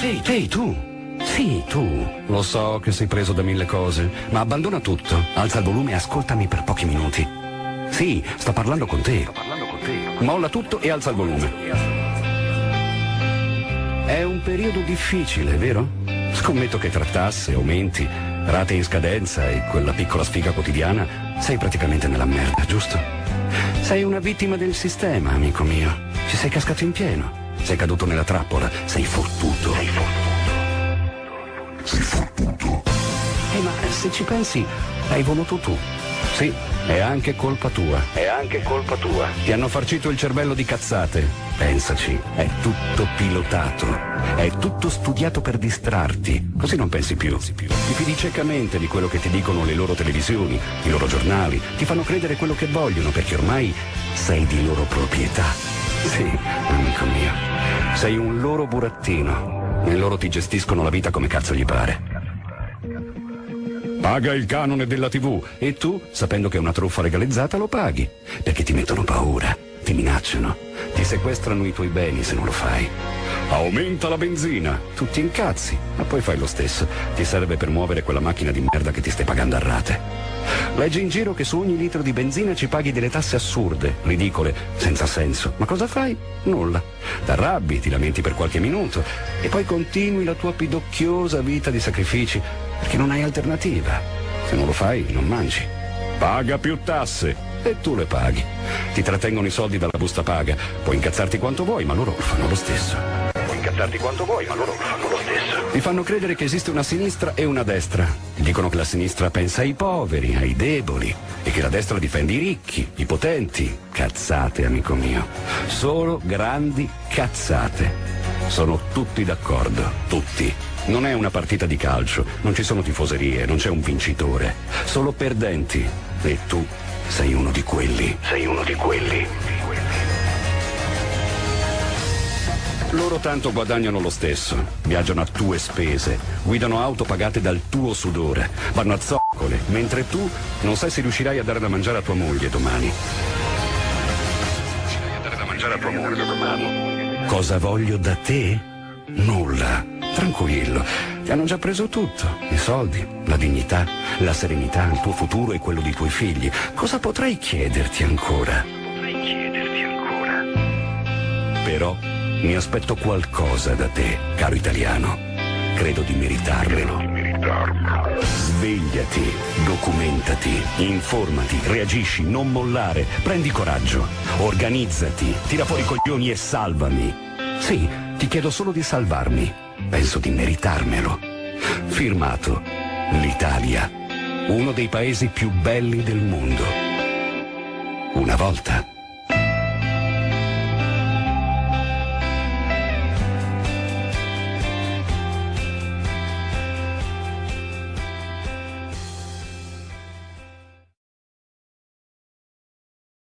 Ehi, ehi, tu. Sì, tu. Lo so che sei preso da mille cose, ma abbandona tutto. Alza il volume e ascoltami per pochi minuti. Sì, sto parlando con te. Molla tutto e alza il volume. È un periodo difficile, vero? Scommetto che tra tasse, aumenti, rate in scadenza e quella piccola sfiga quotidiana sei praticamente nella merda, giusto? Sei una vittima del sistema, amico mio. Ci sei cascato in pieno. Sei caduto nella trappola. Sei fottuto. Sei fottuto. Sei fottuto. Eh, ma se ci pensi, hai voluto tu. Sì, è anche colpa tua. È anche colpa tua. Ti hanno farcito il cervello di cazzate. Pensaci, è tutto pilotato. È tutto studiato per distrarti. Così non pensi più. Ti fidi ciecamente di quello che ti dicono le loro televisioni, i loro giornali. Ti fanno credere quello che vogliono perché ormai sei di loro proprietà. Sì, amico mio. Sei un loro burattino. E loro ti gestiscono la vita come cazzo gli pare. Paga il canone della TV e tu, sapendo che è una truffa legalizzata, lo paghi. Perché ti mettono paura, ti minacciano, ti sequestrano i tuoi beni se non lo fai. Aumenta la benzina, tu ti incazzi, ma poi fai lo stesso. Ti serve per muovere quella macchina di merda che ti stai pagando a rate. Leggi in giro che su ogni litro di benzina ci paghi delle tasse assurde, ridicole, senza senso. Ma cosa fai? Nulla. T'arrabbi, ti lamenti per qualche minuto e poi continui la tua pidocchiosa vita di sacrifici perché non hai alternativa. Se non lo fai, non mangi. Paga più tasse e tu le paghi. Ti trattengono i soldi dalla busta paga. Puoi incazzarti quanto vuoi, ma loro fanno lo stesso. Puoi incazzarti quanto vuoi, ma loro fanno lo stesso. Ti fanno credere che esiste una sinistra e una destra. Ti dicono che la sinistra pensa ai poveri, ai deboli e che la destra difende i ricchi, i potenti. Cazzate, amico mio. Solo grandi cazzate. Sono tutti d'accordo, tutti. Non è una partita di calcio, non ci sono tifoserie, non c'è un vincitore, solo perdenti. E tu sei uno di quelli. Sei uno di quelli. Loro tanto guadagnano lo stesso, viaggiano a tue spese, guidano auto pagate dal tuo sudore, vanno a zoccole, mentre tu non sai se riuscirai a dare da mangiare a tua moglie domani. Riuscirai a dare da mangiare a tua moglie domani. Cosa voglio da te? Nulla. Tranquillo, ti hanno già preso tutto. I soldi, la dignità, la serenità, il tuo futuro e quello dei tuoi figli. Cosa potrei chiederti ancora? Potrei chiederti ancora. Però mi aspetto qualcosa da te, caro italiano. Credo di meritarmelo. Svegliati, documentati, informati, reagisci, non mollare, prendi coraggio, organizzati, tira fuori i coglioni e salvami. Sì, ti chiedo solo di salvarmi. Penso di meritarmelo. Firmato l'Italia, uno dei paesi più belli del mondo. Una volta